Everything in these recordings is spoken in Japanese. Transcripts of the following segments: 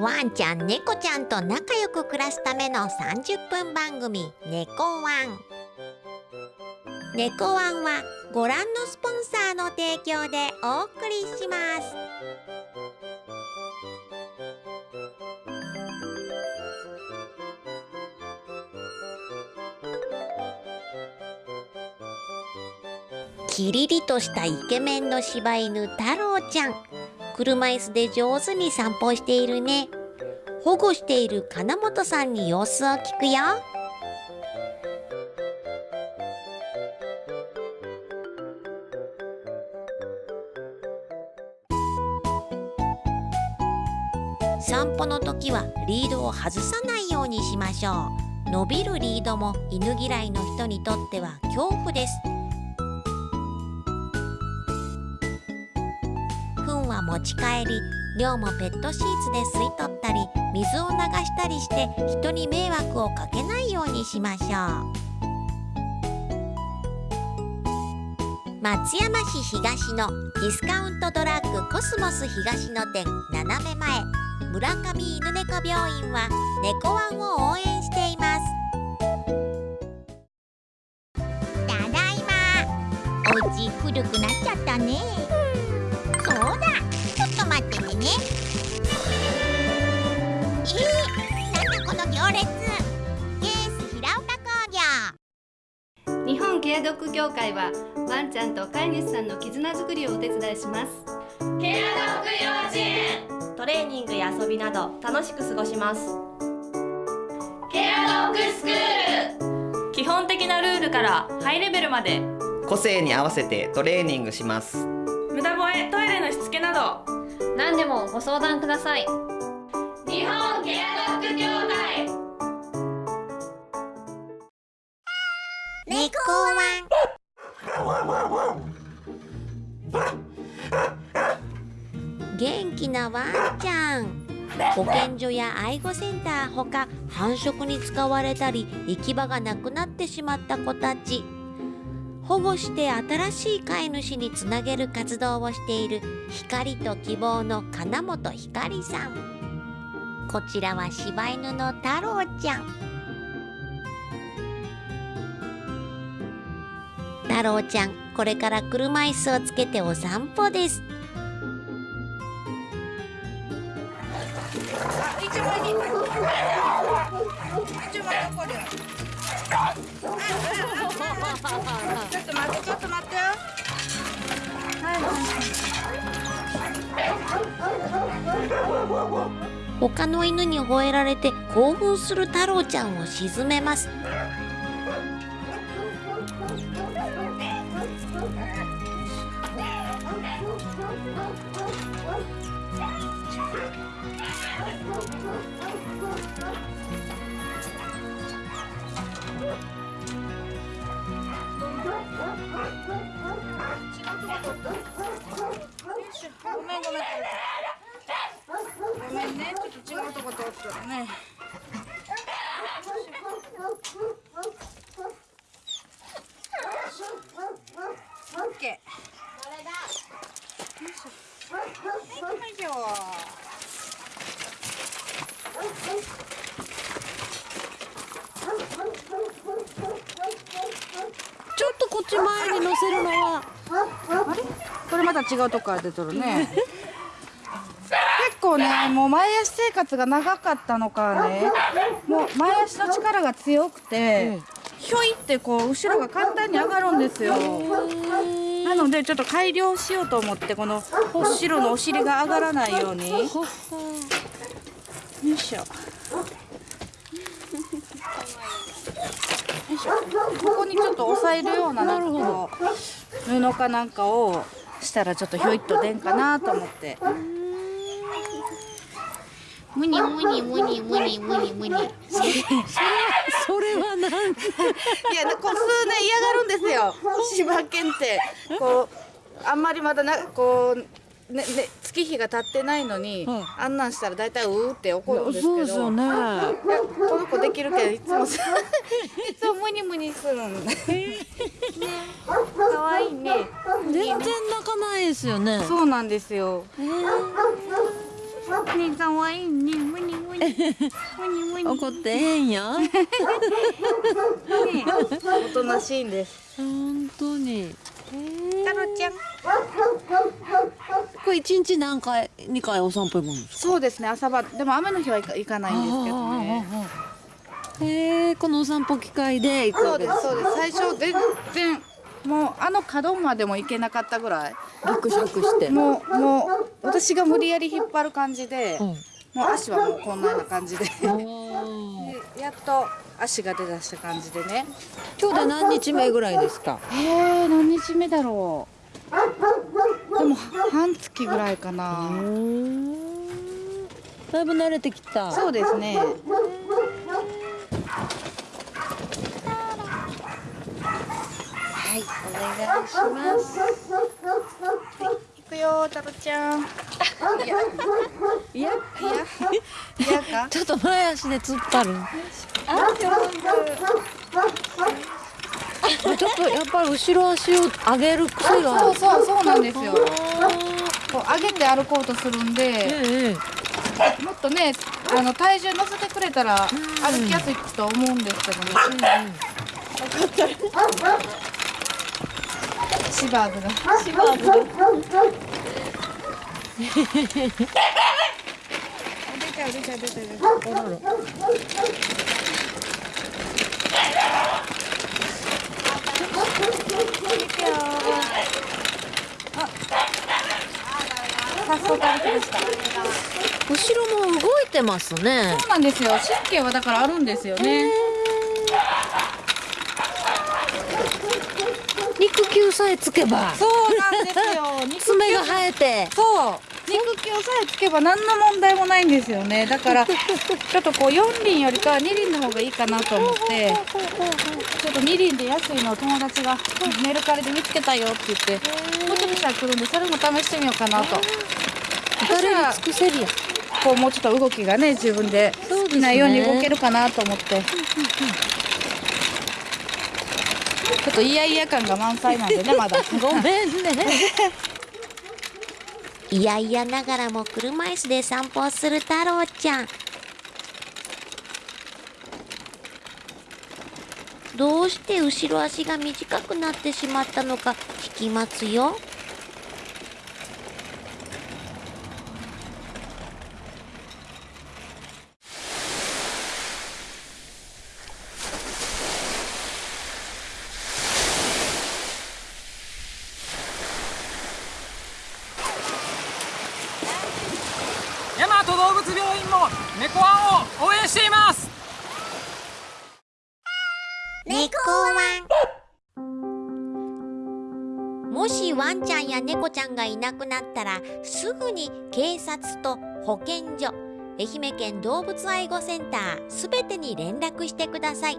ワンちゃん猫ちゃんと仲良く暮らすための30分番組「猫ワン」猫ワンはご覧のスポンサーの提供でお送りします。キリリとしたイケメンの柴犬太郎ちゃん。車椅子で上手に散歩しているね。保護している金本さんに様子を聞くよ。散歩の時はリードを外さないようにしましょう。伸びるリードも犬嫌いの人にとっては恐怖です。持ち帰り量もペットシーツで吸い取ったり水を流したりして人に迷惑をかけないようにしましょう。松山市東のディスカウントドラッグコスモス東の店斜め前。村上犬猫病院は猫ワンを応援しています。ただいま。お家古くなっちゃったね。協会はワンちゃんと飼い主さんの絆づくりをお手伝いします。ケアドッグ幼稚園トレーニングや遊びなど楽しく過ごします。ケアドッグスクール。基本的なルールからハイレベルまで。個性に合わせてトレーニングします。無駄吠えトイレのしつけなど。何でもご相談ください。日本保健所や愛護センターほか繁殖に使われたり行き場がなくなってしまった子たち。保護して新しい飼い主につなげる活動をしている光と希望の金本ひかりさん。こちらは柴犬の太郎ちゃん。太郎ちゃんこれから車椅子をつけてお散歩です。ちょっと待ってちょっと待ってよ他の犬に吠えられて興奮する太郎ちゃんを沈めます。ごめんごめん。ごめんね。ちょっと違うとこ通ったらねオッケーよいしょはい行きましょちょっとこっち前に乗せるのはあれこれまた違うとこから出とるね。結構ねもう前足生活が長かったのかね。もう前足の力が強くてひょいってこう後ろが簡単に上がるんですよ。なのでちょっと改良しようと思ってこの後ろのお尻が上がらないように。よいしょ。ここにちょっと押さえるようななんかこう布かなんかをしたらちょっとひょいっと出んかなと思って。むにむにむにむにむにむに。それはなんいやこう数年嫌がるんですよ。柴犬って。こうあんまりまだなこうねね月日が経ってないのに、はいあんなんしたら大体うーって怒るんですけど。そうですよね。いやこの子できるけどいつもさいつもムニムニするんね。可愛いね。全然泣かないですよね。そうなんですよ。ねかわいいね。むにむにむにむに怒ってへんよ。おとなしいんです。本当にタロちゃん。これ一日何回二回お散歩行くんですか？そうですね朝晩でも雨の日は行かないんですけどね。へえこのお散歩機会で行くそうですそうです。最初全然もうあの角までも行けなかったぐらい。して。もうもう私が無理やり引っ張る感じで、うんもう足はもうこんなような感じでやっと足が出だした感じでね。今日で何日目ぐらいですか？えー、何日目だろう。でも半月ぐらいかな。だいぶ慣れてきた。そうですね。はいお願いします。はい行くよタロちゃん。いやいや。か？ちょっと前足で突っ張る。ちょっとやっぱり後ろ足を上げる癖そうがそうそうなんですよ。こう上げて歩こうとするんでええ。もっとねあの体重乗せてくれたら歩きやすいと思うんですけどねシバーズがシバーズが出ちゃう出ちゃう出ちゃう出ちゃう早速歩きました。後ろも動いてますね。そうなんですよ。神経はだからあるんですよね。肉球さえつけばそうなんですよ。肉爪が生えて。そう。肉球さえつけば何の問題もないんですよね。だからちょっとこう4輪よりかは2輪の方がいいかなと思ってちょっと2輪で安いのを友達がメルカリで見つけたよって言ってもうちょっとしたら来るんでそれも試してみようかなと。至れり尽くせりやこうもうちょっと動きがね自分で好きなように動けるかなと思って、ちょっとイヤイヤ感が満載なんでねまだ。ごめんね。いやいやながらも車椅子で散歩をする太郎ちゃん。どうして後ろ足が短くなってしまったのか聞きますよなくなったらすぐに警察と保健所愛媛県動物愛護センターすべてに連絡してください。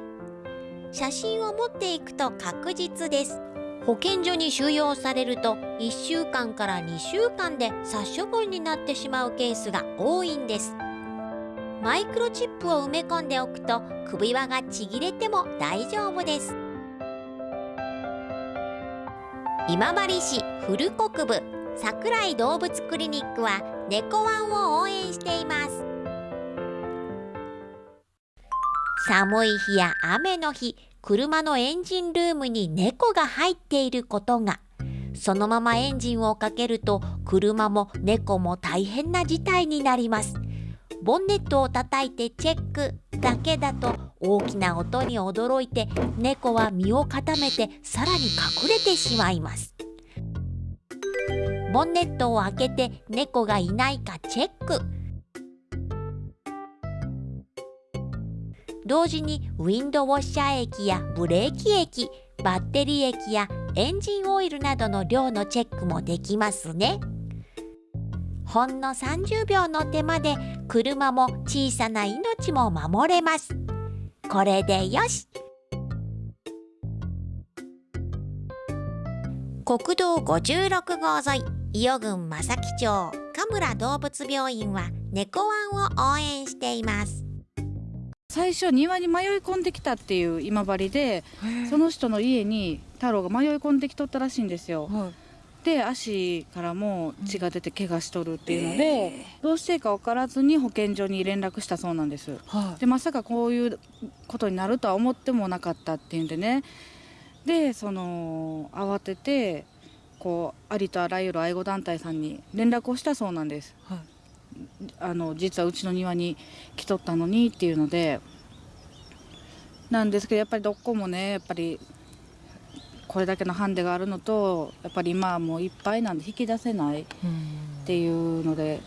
写真を持っていくと確実です。保健所に収容されると1週間から2週間で殺処分になってしまうケースが多いんです。マイクロチップを埋め込んでおくと首輪がちぎれても大丈夫です。今治市古国部。桜井動物クリニックは猫ワンを応援しています。寒い日や雨の日車のエンジンルームに猫が入っていることが。そのままエンジンをかけると車も猫も大変な事態になります。ボンネットを叩いてチェックだけだと大きな音に驚いて猫は身を固めてさらに隠れてしまいます。ボンネットを開けて猫がいないかチェック。同時にウィンドウォッシャー液やブレーキ液バッテリー液やエンジンオイルなどの量のチェックもできますね。ほんの30秒の手間で車も小さな命も守れます。これでよし。国道56号沿い伊予郡正木町神村動物病院は猫ワンを応援しています。最初庭に迷い込んできたっていう今治でその人の家に太郎が迷い込んできとったらしいんですよ。で足からも血が出て怪我しとるっていうので、どうしていいか分からずに保健所に連絡したそうなんです。はでまさかこういうことになるとは思ってもなかったっていうんでねでその慌ててこうありとあらゆる愛護団体さんに連絡をしたそうなんです。はい。あの実はうちの庭に来とったのにっていうので。なんですけどやっぱりどこもねやっぱりこれだけのハンデがあるのとやっぱり今はもういっぱいなんで引き出せないっていうので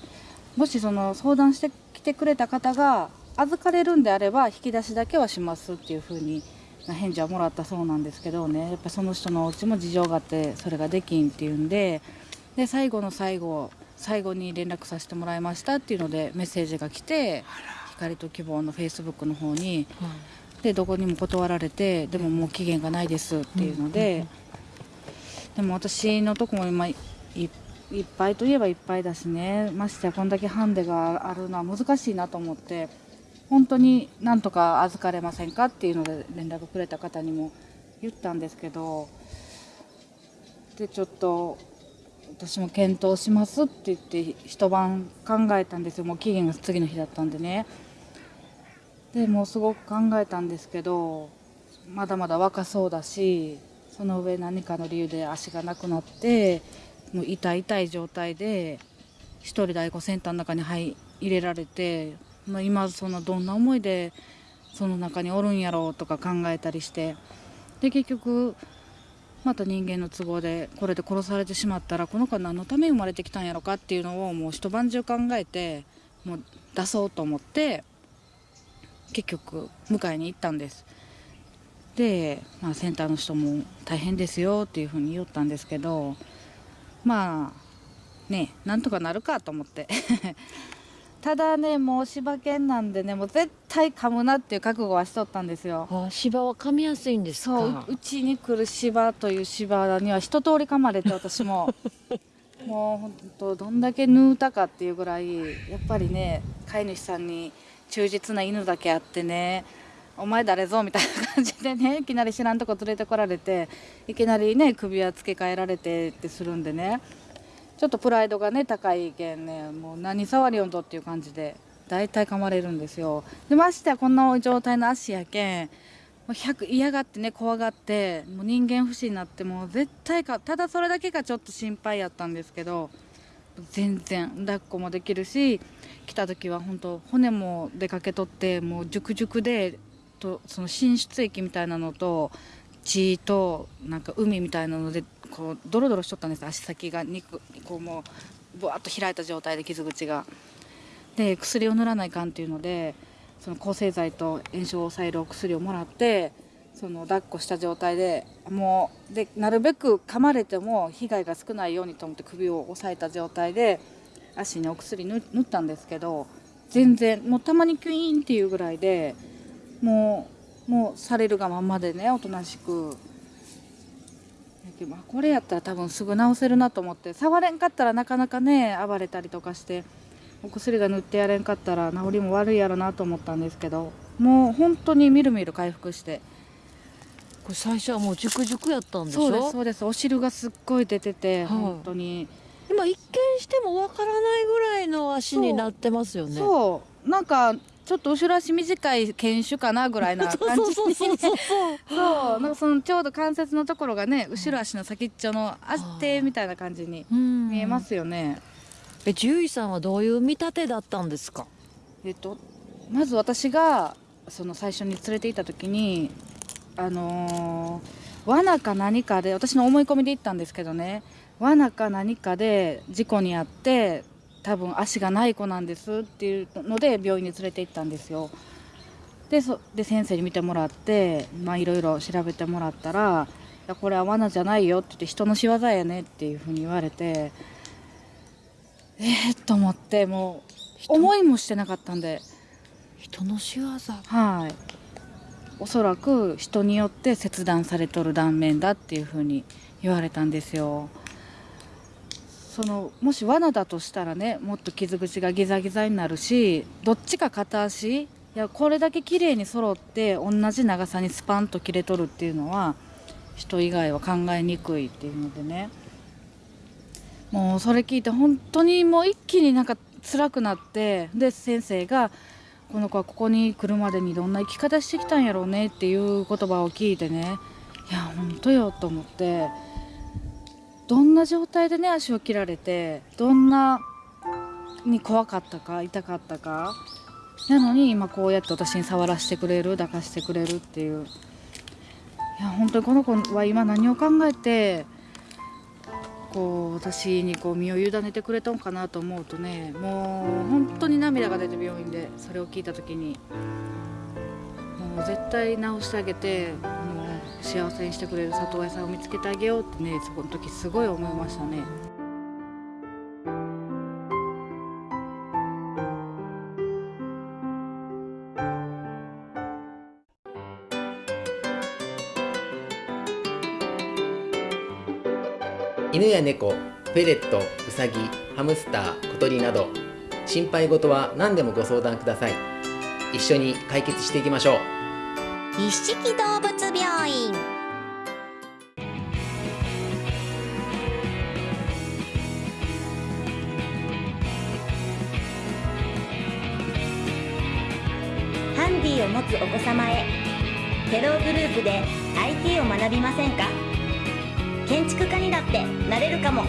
もしその相談してきてくれた方が預かれるんであれば引き出しだけはしますっていうふうにな返事はもらったそうなんですけどね。やっぱその人のお家も事情があってそれができんっていうんでで最後の最後最後に連絡させてもらいましたっていうのでメッセージが来て光と希望のフェイスブックの方に。でどこにも断られてでももう期限がないですっていうので、でも私のとこも今いっぱいといえばいっぱいだしね。ましてやこんだけハンデがあるのは難しいなと思って本当になんとか預かれませんかっていうので連絡くれた方にも言ったんですけどでちょっと私も検討しますって言って一晩考えたんですよ。もう期限が次の日だったんでね。でもうすごく考えたんですけどまだまだ若そうだしその上何かの理由で足がなくなってもう痛い痛い状態で一人で愛護センターの中に入れられて、まあ、今そのどんな思いでその中におるんやろうとか考えたりしてで結局また人間の都合でこれで殺されてしまったらこの子は何のために生まれてきたんやろかっていうのをもう一晩中考えてもう出そうと思って結局迎えに行ったんです。で、まあ、センターの人も大変ですよっていうふうに言ったんですけどまあねなんとかなるかと思って。ただねもう柴犬なんでねもう絶対噛むなっていう覚悟はしとったんですよ。あ芝は噛みやすいんですか？そううちに来る芝という芝には一通り噛まれて私も。もう本当どんだけ縫うたかっていうぐらいやっぱりね飼い主さんに忠実な犬だけあってねお前誰ぞみたいな感じでねいきなり知らんとこ連れてこられていきなりね首輪付け替えられてってするんでねちょっとプライドがね高いけんねもう何触りよんとっていう感じで大体噛まれるんですよ。でましてやこんな状態の足やけんもう100嫌がってね怖がってもう人間不信になってもう絶対かただそれだけがちょっと心配やったんですけど全然抱っこもできるし来た時は本当骨も出かけとってもう熟熟でとその浸出液みたいなのと血となんか海みたいなのでこうドロドロしとったんです足先が肉こうもうぶわっと開いた状態で傷口が。で薬を塗らないかんっていうのでその抗生剤と炎症を抑えるお薬をもらってその抱っこした状態でもうでなるべく噛まれても被害が少ないようにと思って首を押さえた状態で足にお薬塗ったんですけど全然もうたまにキュイーンっていうぐらいでもうもうされるがままでねおとなしく。まあこれやったら多分すぐ治せるなと思って触れんかったらなかなかね暴れたりとかしてお薬が塗ってやれんかったら治りも悪いやろなと思ったんですけどもう本当にみるみる回復して。これ最初はもう熟熟やったんでしょ？そうですそうです。お汁がすっごい出てて、はい。本当に。今一見してもわからないぐらいの足になってますよね。そう。なんかちょっと後ろ足短い犬種かなぐらいな感じ そうそうそうそうそう なんかそのちょうど関節のところがね後ろ足の先っちょの足手みたいな感じにうん。見えますよね、え獣医さんはどういう見立てだったんですか？えっとまず私がその最初に連れて行った時にあのー罠か何かで私の思い込みで行ったんですけどね。罠か何かで事故に遭って多分足がない子なんですっていうので病院に連れて行ったんですよ。でそで先生に見てもらってまあいろいろ調べてもらったら「いやこれは罠じゃないよ」って言って人の仕業やねっていうふうに言われてえー、と思ってもう思いもしてなかったんで。人の仕業？はい。おそらく人によって切断されとる断面だっていうふうに言われたんですよ。そのもし罠だとしたらねもっと傷口がギザギザになるしどっちか片足いやこれだけ綺麗に揃って同じ長さにスパンと切れとるっていうのは人以外は考えにくいっていうのでね。もうそれ聞いて本当にもう一気になんか辛くなってで先生が「この子はここに来るまでにどんな生き方してきたんやろうね」っていう言葉を聞いてねいや本当よと思って。どんな状態でね足を切られてどんなに怖かったか痛かったか。なのに今こうやって私に触らせてくれる抱かしてくれるっていう。いや本当にこの子は今何を考えてこう私にこう身を委ねてくれたのかなと思うとねもう本当に涙が出て病院でそれを聞いた時にもう絶対治してあげて幸せにしてくれる里親さんを見つけてあげようってねそこの時すごい思いましたね。犬や猫フェレットウサギハムスター小鳥など心配事は何でもご相談ください一緒に解決していきましょう一色動物つお子様へ。テログループで IT を学びませんか？建築家にだってなれるかも。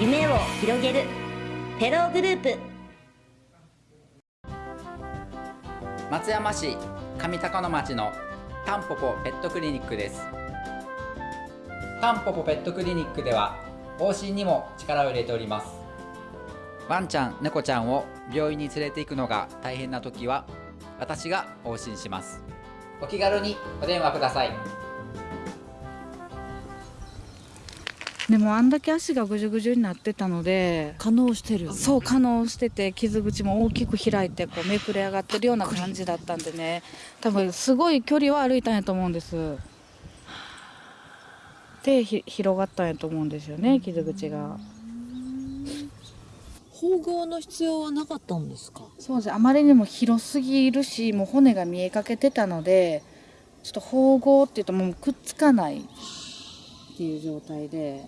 夢を広げる。テログループ。松山市上高野町のタンポポペットクリニックです。タンポポペットクリニックでは往診にも力を入れております。ワンちゃん猫ちゃんを病院に連れて行くのが大変な時は私が往診します。お気軽にお電話ください。でもあんだけ足がぐじゅぐじゅになってたので可能してるよね。そう可能してて傷口も大きく開いてこうめくれ上がってるような感じだったんでね。多分すごい距離は歩いたんやと思うんです。でひ広がったんやと思うんですよね傷口が縫合の必要はなかったんですかそうですあまりにも広すぎるしもう骨が見えかけてたのでちょっと縫合っていうともうくっつかないっていう状態で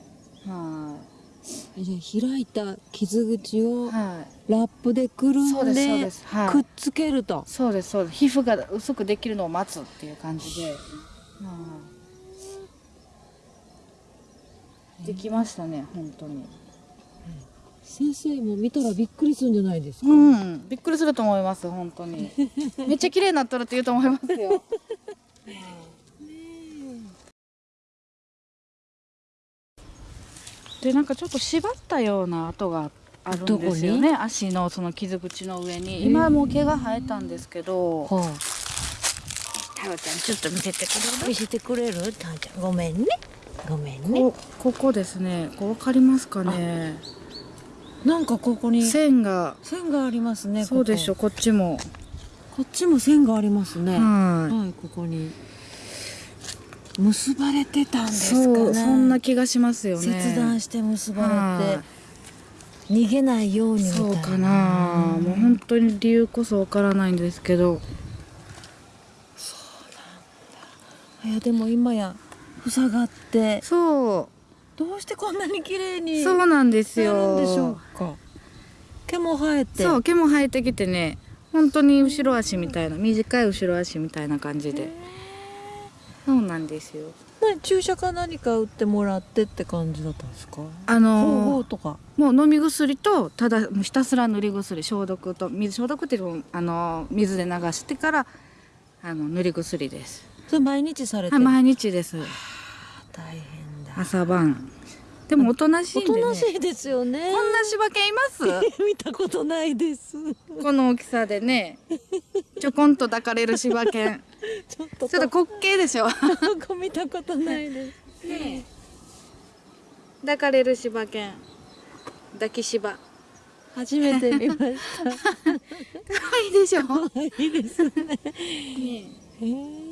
はいじゃ開いた傷口をラップでくるんでくっつけるとそうですそうです皮膚が薄くできるのを待つっていう感じで、はいできましたね本当に先生も見たらびっくりするんじゃないですか、うん。びっくりすると思います本当に。めっちゃ綺麗になったらって言うと思いますよ。でなんかちょっと縛ったような跡があるんですよね。足のその傷口の上に。今はもう毛が生えたんですけど。は太郎ちゃんちょっと見せてくあ、見せてくれる？たんちゃん。ごめんね。ごめんね。こここですね。こうわかりますかねなんかここに線が。線がありますねそうでしょここっちも。ここっちも線がありますね。はい。はいここに。結ばれてたんですかね。そうそんな気がしますよね。切断して結ばれはて逃げないようにみたいな。そうかな。もう本当に理由こそわからないんですけど。いやでも今や塞がって。そどうしてこんなに綺麗うにそうなんですなよでしょうか。毛も生えて。そう毛も生えてきてね。本当に後ろ足みたいな短い後ろ足みたいな感じで。そうなんですよ。何注射か何か打ってもらってって感じだったんですか？あ方のー法とか。もう飲み薬とただもうひたすら塗り薬消毒と水消毒っていうのあの水で流してからあの塗り薬です。それ毎日されて毎日です。大変。だ朝晩。でもおとなしいね、となしいですよね。こんな柴犬います？見たことないです。この大きさでね。ちょこんと抱かれる柴犬。ちょっとちょっと滑稽でしょ？ここ見たことないです。抱かれる柴犬。抱き柴。初めて見ました。可愛いでしょ？いいですね。へえ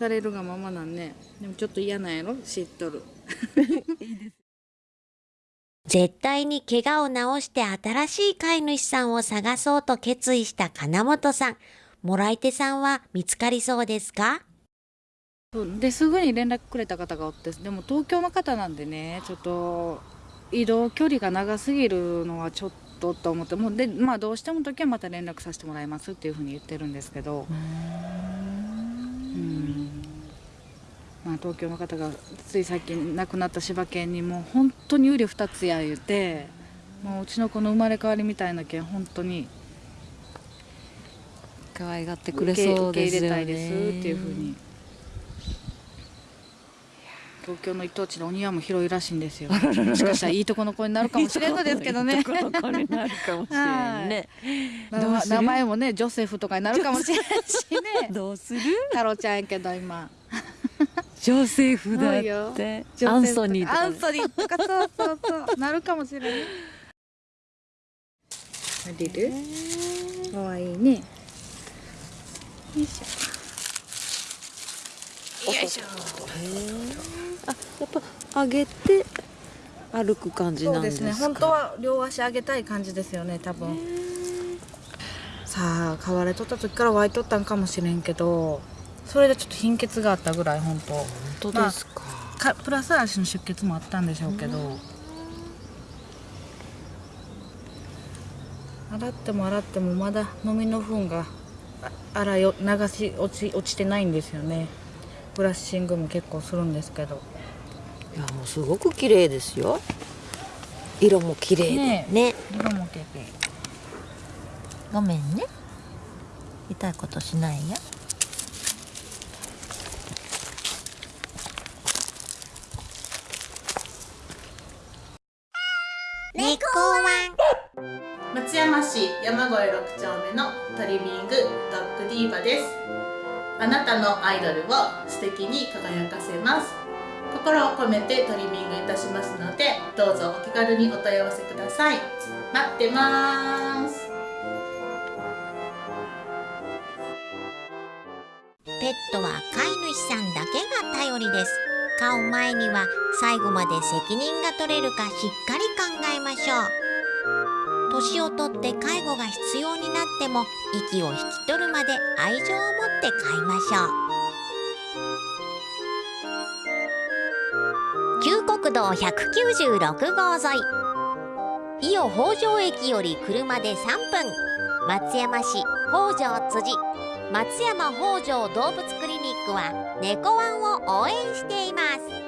されるがままなんね。でもちょっと嫌なんやろ？知っとる。絶対に怪我を治して新しい飼い主さんを探そうと決意した金本さん。もらい手さんは見つかりそうですか？ですぐに連絡くれた方がおってでも東京の方なんでねちょっと移動距離が長すぎるのはちょっとと思って。もうで、まあ、どうしても時はまた連絡させてもらいますっていうふうに言ってるんですけど。うんまあ、東京の方がつい最近亡くなった柴犬にもう本当に瓜二つや言うてもううちの子の生まれ変わりみたいな犬本当に可愛がってくれそうですよね。受け入れたいですっていうふうに東京の一等地のお庭も広いらしいんですよ。もしかしたらいいとこの子になるかもしれんのですけどね。いいとこの子になるかもしれんね。名前もねジョセフとかになるかもしれんしね。どうする？太郎ちゃんやけど今ジョセフだって。アンソニーとかアンソニーとかそうそうそうなるかもしれない。リルかわいいね。よいしょ。よいしょ。あやっぱ上げて歩く感じそなんでか？うですすね。本当は両足上げたい感じですよね多分。さあ飼われとった時から湧いとったんかもしれんけどそれでちょっと貧血があったぐらい本当。本当ですか,、かプラス足の出血もあったんでしょうけど、洗っても洗ってもまだ飲みの糞があ洗いを流し落ち落ちてないんですよね。ブラッシングも結構するんですけど。いやもうすごく綺麗ですよ。色も綺麗で。ねね。色も結構ごめんね。痛いことしないよ猫ワ松山市山越6丁目のトリミングドッグディーバです。あなたのアイドルを素敵に輝かせます。心を込めてトリミングいたしますのでどうぞお気軽にお問い合わせください。待ってます。ペットは飼い主さんだけが頼りです。飼う前には最後まで責任が取れるかしっかりましょう。年をとって介護が必要になっても息を引き取るまで愛情を持って飼いましょう。旧国道196号沿い。伊予北条駅より車で3分。松山市北条辻。松山北条動物クリニックは猫ワンを応援しています。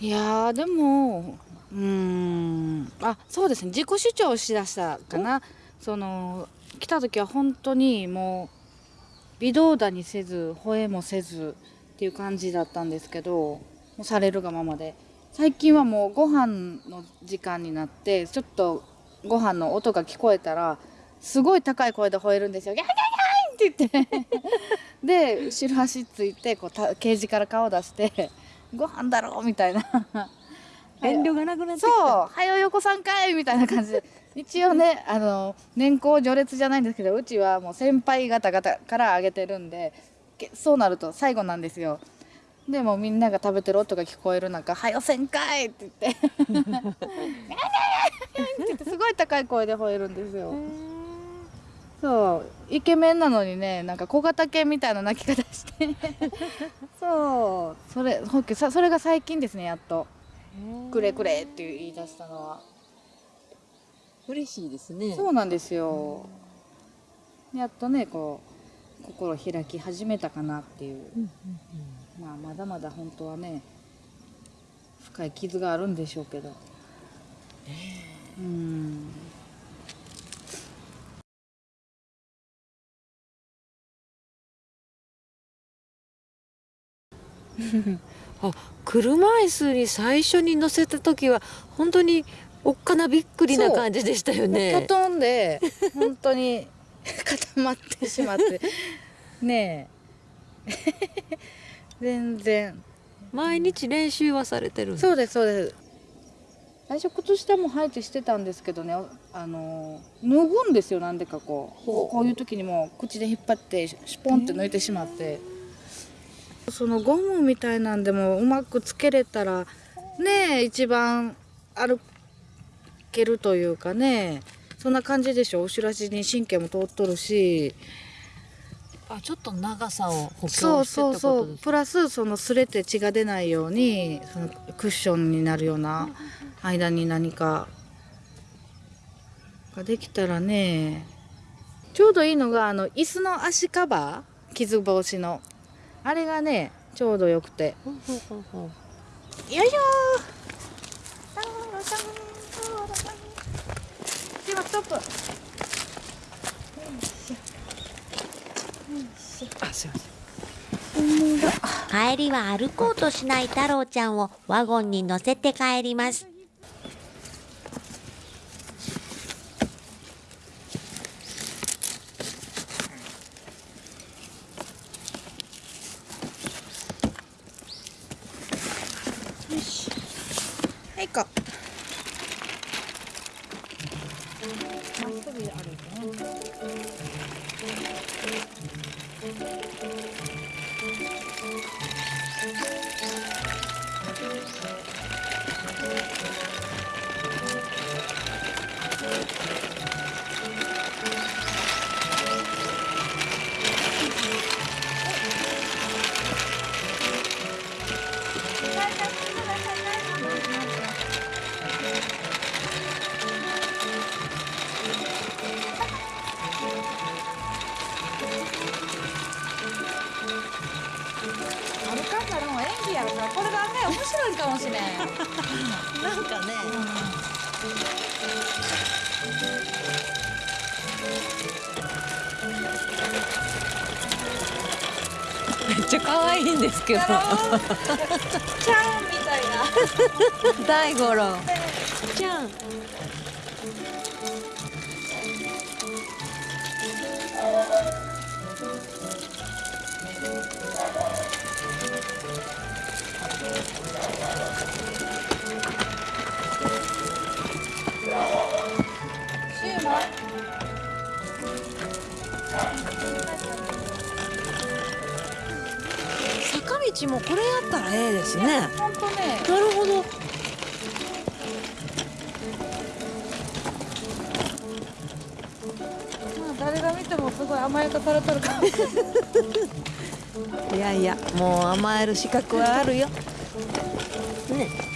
いやーでもうーんあそうですね。自己主張をしだしたかな。その来た時は本当にもう微動だにせず吠えもせずっていう感じだったんですけどもうされるがままで。最近はもうご飯の時間になってちょっとご飯の音が聞こえたらすごい高い声で吠えるんですよ。ギャギャギャーって言って。で後ろ足ついてこうたケージから顔出して「ご飯だろ」みたいな。遠慮がなくなってそう「はよ横さんかい」みたいな感じで。一応ねあの年功序列じゃないんですけどうちはもう先輩方々からあげてるんでけそうなると最後なんですよ。でもみんなが食べてる音が聞こえる中「はよせんかい!」って言って「って言ってすごい高い声で吠えるんですよ。そうイケメンなのにねなんか小型犬みたいな鳴き方して。そう。それほっけさそれが最近ですねやっと「くれくれ」って言い出したのは。嬉しいですね。そうなんですよ。やっとねこう心開き始めたかなっていう、まあまだまだ本当はね深い傷があるんでしょうけど。うん あ車椅子に最初に乗せた時は本当におっかなびっくりな感じでしたよね。キョトンで 本当に固まってしまって。ねえ。全然。毎日練習はされてるそうですそうです。最初靴下も履いてしてたんですけどね。あの脱ぐんですよなんでかこう。こういう時にも口で引っ張ってシュポンって抜いてしまって、そのゴムみたいなんでもうまくつけれたらねえ一番歩けるというかねそんな感じでしょ？後ろ足に神経も通っとるし。あちょっと長さを補強してそうそうそう。プラスその擦れて血が出ないようにそのクッションになるような間に何かができたらね。ちょうどいいのがあの椅子の足カバー？傷防止のあれがねちょうどよくて。よいしょではストップあすいません帰りは歩こうとしない太郎ちゃんをワゴンに乗せて帰りますけど。ちゃんみたいな。大五郎坂道もこれやったらええですね。ほんとね。なるほど。まあ誰が見てもすごい甘やかされとるか。いやいやもう甘える資格はあるよ。ね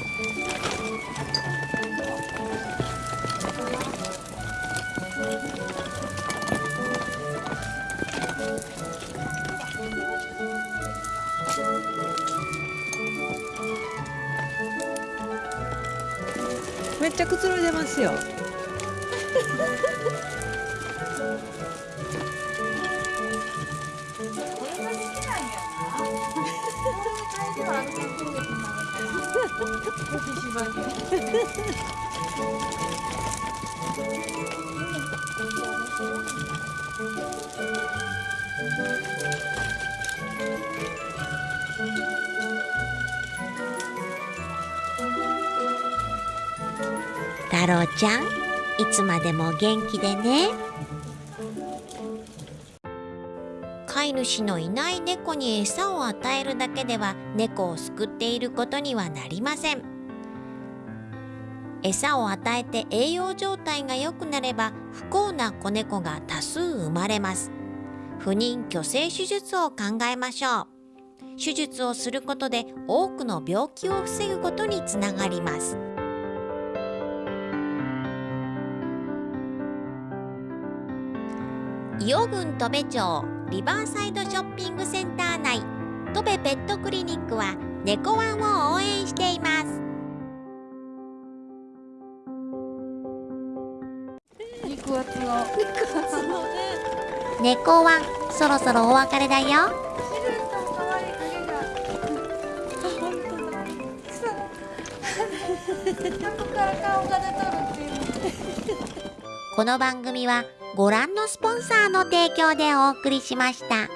太郎ちゃんいつまでも元気でね。主のいない猫に餌を与えるだけでは猫を救っていることにはなりません。餌を与えて栄養状態が良くなれば不幸な子猫が多数生まれます。不妊去勢手術を考えましょう。手術をすることで多くの病気を防ぐことにつながります。伊予郡戸部町リバーサイドショッピングセンター内。戸部ペットクリニックは猫ワンを応援しています。肉厚の。猫ワンそろそろお別れだよ。この番組はご覧のスポンサーの提供でお送りしました。